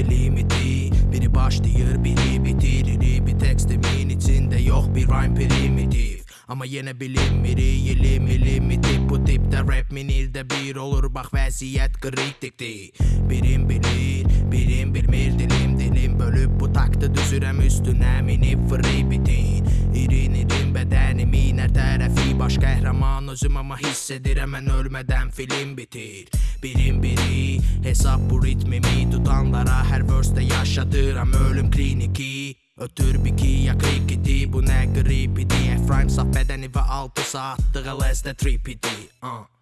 sevgi limiti Biri başlayır biri bitirir. Bir tekstimin içinde yok bir rhyme primitif. Ama yine bilinmiri yeli milimi tip Bu tipte rap minilde bir olur. Bak vaziyet kritikti. Birim bilir birim bilmir. Dilim dilim Bölüp bu taktı düzürem. Üstüne minip free bitin İrin irin bedenimin her tarafı baş kahraman özüm ama hissediremem ölmeden film bitir. Birim biri hesap bu ritmimi tutanlara her verse'de yaşadıram ölüm kliniki. Ötür bir ki yakı gidi bu ne gripidi Efraim saf ve altı saattir. LSD tripidi uh.